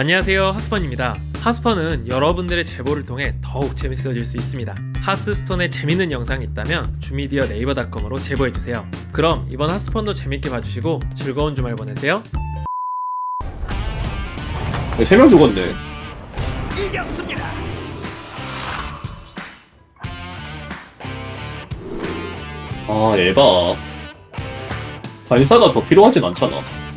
안녕하세요 하스펀입니다 하스펀은 여러분들의 제보를 통해 더욱 재밌어질 수 있습니다 하스스톤에 재밌는 영상이 있다면 주미디어 네이버닷컴으로 제보해주세요 그럼 이번 하스펀도 재밌게 봐주시고 즐거운 주말 보내세요 네, 세명 죽었네. 이겼습니다. 아, 에바. 반사가 더 필요하진 않잖아.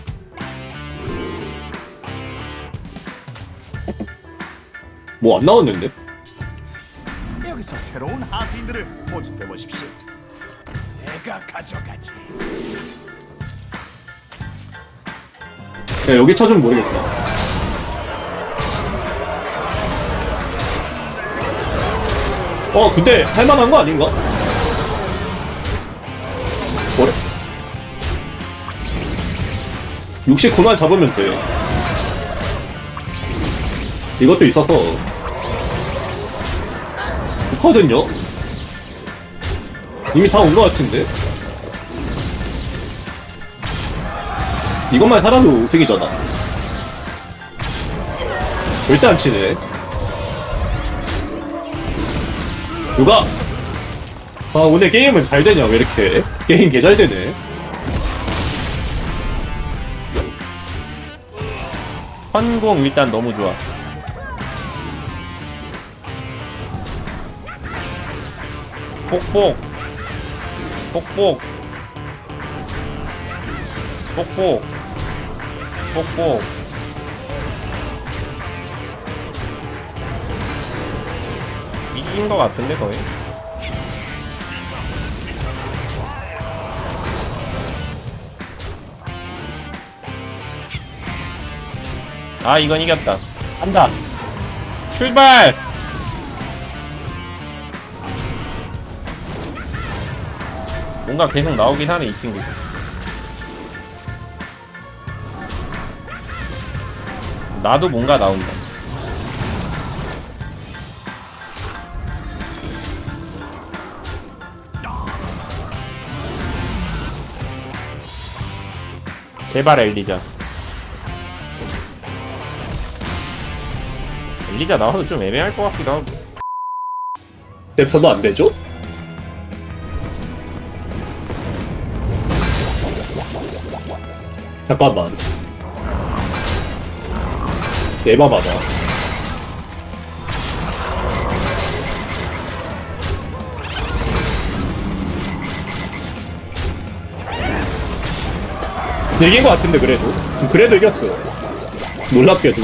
뭐 안 나왔는데? 여기서 새로운 하수인들을 모집해 보십시오. 내가 가져가지. 야, 여기 찾으면 모르겠다. 어, 근데 할만한 거 아닌가? 뭐래? 69만 잡으면 돼. 이것도 있어서 좋거든요? 이미 다온거 같은데? 이것만 살아도 우승이잖아. 절대 안 치네. 누가? 아, 오늘 게임은 잘 되냐, 왜 이렇게? 게임 개 잘 되네. 환공 일단 너무 좋아. 폭폭. 폭폭. 폭폭. 폭폭. 이긴 거 같은데 거의. 아 이건 이겼다. 한다. 출발. 뭔가 계속 나오긴 하네 이 친구. 나도 뭔가 나온다. 제발 엘리자. 엘리자 나와도 좀 애매할 것 같기도 하고. 랩서도 안 되죠? 잠깐만. 에바 맞아. 이긴 것 같은데 그래도 그래도 이겼어 놀랍게도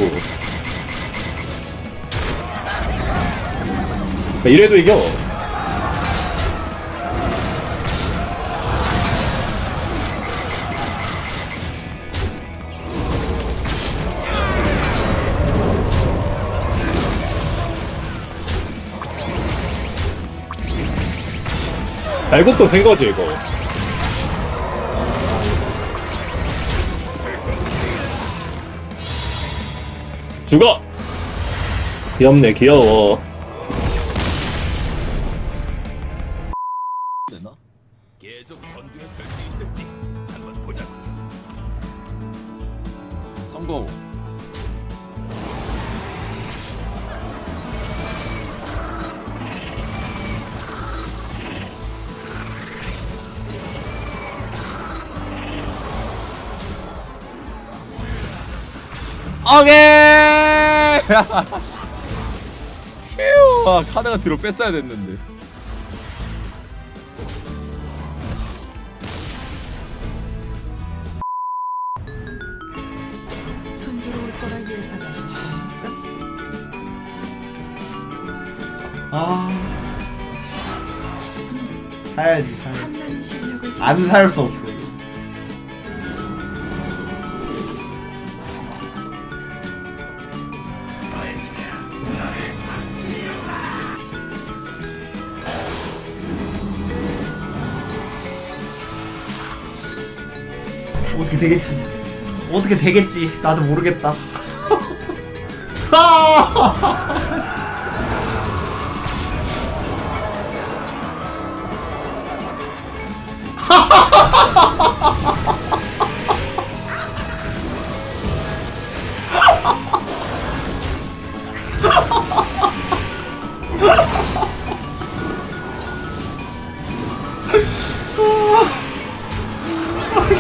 이래도 이겨 알고도 된 거지 이거 죽어 귀엽네 귀여워 계속 선두에 설 수 있을지 한번 보자. 성공. 오케이! 휴! 아, 카드가 뒤로 뺐어야 됐는데. 아 사야지 사야지 실력을 안살 수 없어 어떻게 되겠지 어떻게 되겠지 나도 모르겠다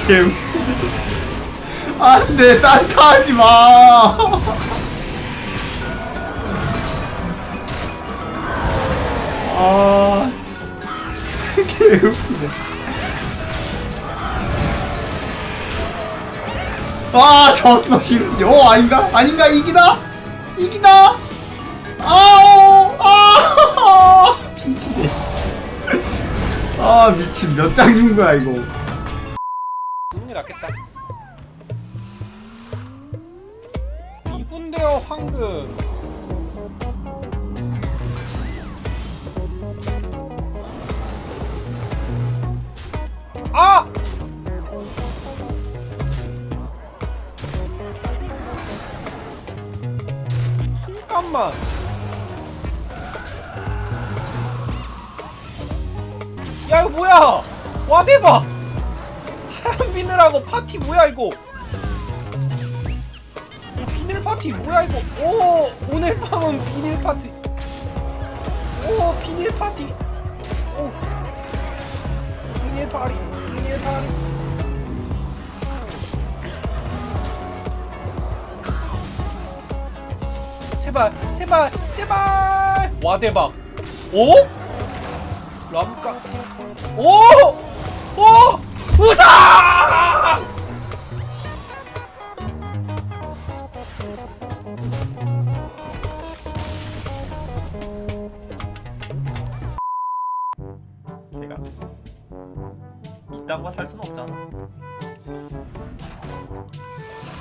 him. 안돼 산타 하지마. 아 개웃기네. 아 졌어 심지 어 아닌가? 아닌가? 이기나? 이기나? 아오 아. 피치네. 아 미친. 몇 장 준 거야 이거? 게 낫겠다. 이분데요 황금. 아! 잠깐만. 야 이거 뭐야? 와 대박! 하얀 비늘하고 파티 뭐야 이거? 파티 뭐야 이거? 오 오늘 밤은 비닐 파티. 오 비닐 파티. 오 비닐 파리 비닐 파리. 제발 제발 제발 와 대박. 오? 람까. 오! 오! 우상!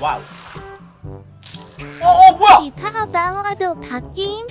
와우 어, 어, 뭐야? 기타가 나와도 바뀜